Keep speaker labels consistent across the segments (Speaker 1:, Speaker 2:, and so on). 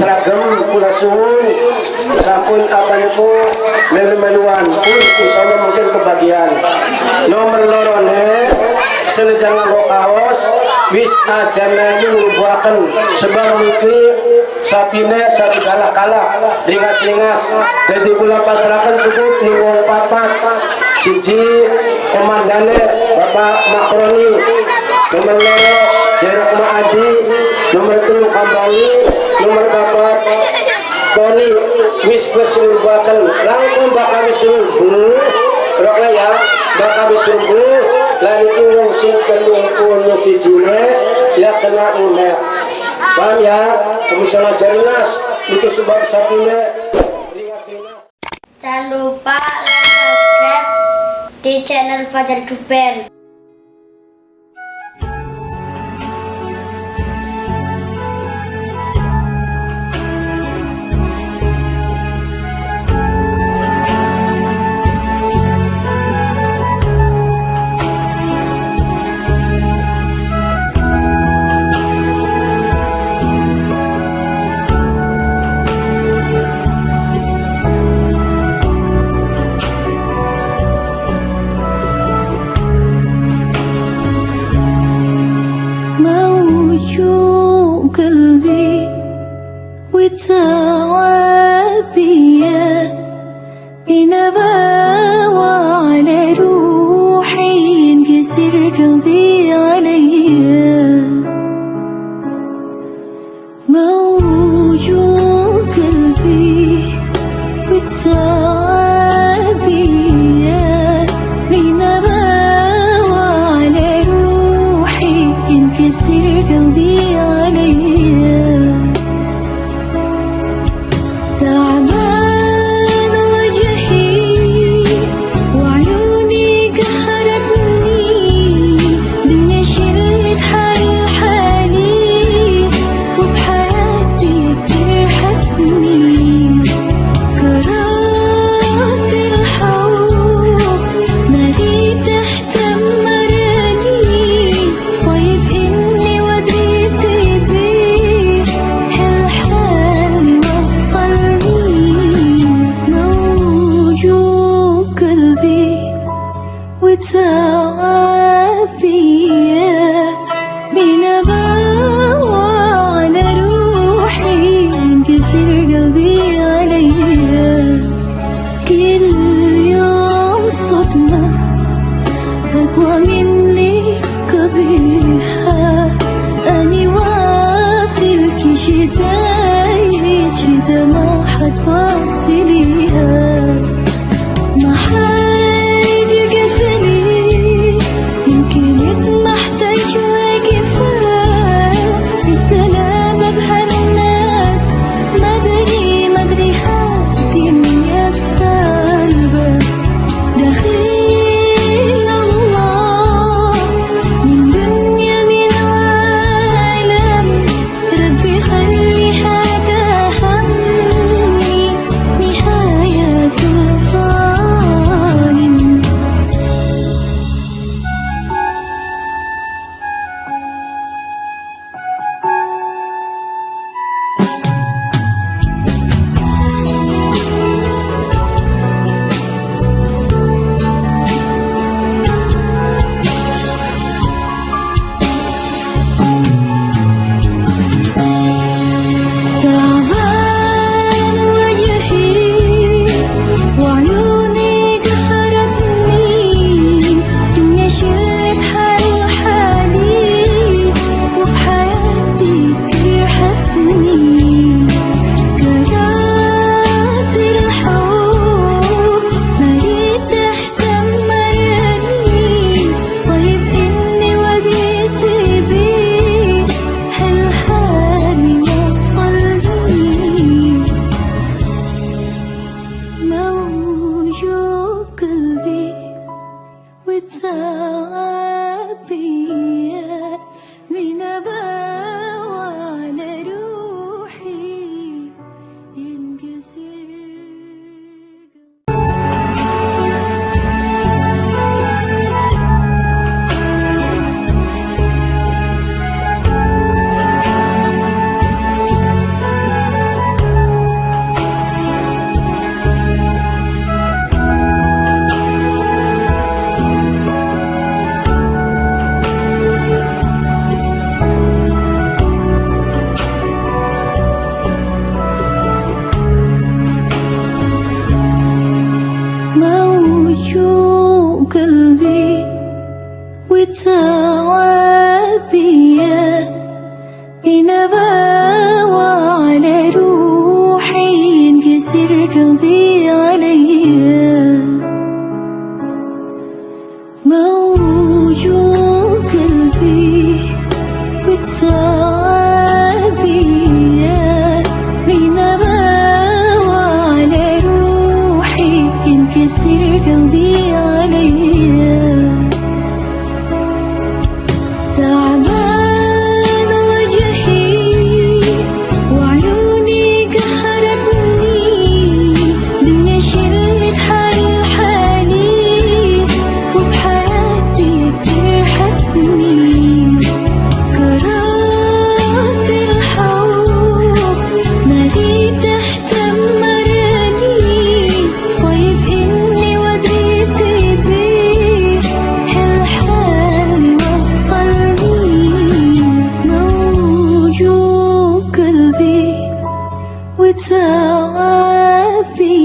Speaker 1: seragam kula suwun. Sampun apa niku melu-meluan pun insyaallah mungkin kebagian. Nomor loro ne senajan nganggo kaos wis ajana nyurubaken sebab mungkin sapine satu kalah-kalah ringas-ringas. Jadi kula pasrakan cukup ning papat. Siji komandane Bapak Makroni. Nomor loro Jerok Maadi nomor telu Kambali nomor papat Tony wis kesulbakan langkung bakal sulbu rokna ya bakal sulbu lan itu wong sing kelungkuhnya si jine ya kena unek paham ya? Misalnya jarinas itu sebab ringas-ringas
Speaker 2: Jangan lupa like, subscribe di channel Fajar Duper.
Speaker 3: قلبي والتعابية الهوى وعلى روحي ينكسر قلبي عليا موجوع قلبي بتعبيا من هوى روحي ينكسر قلبي عليا tell I'll be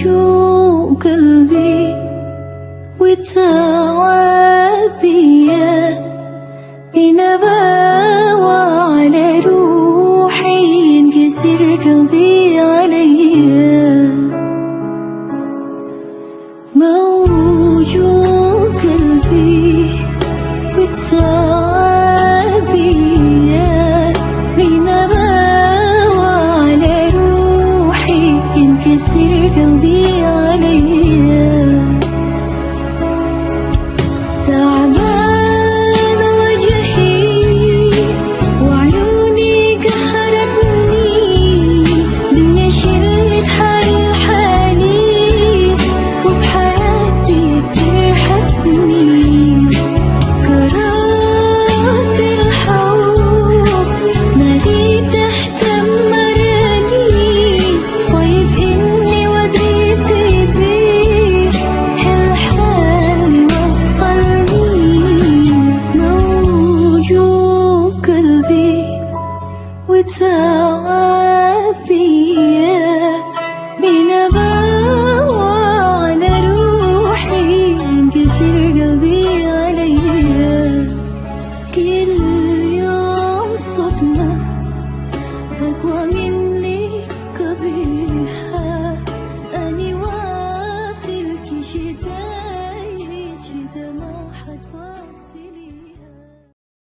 Speaker 3: يجوع قلبي على روحي ينكسر قلبي عليا موجود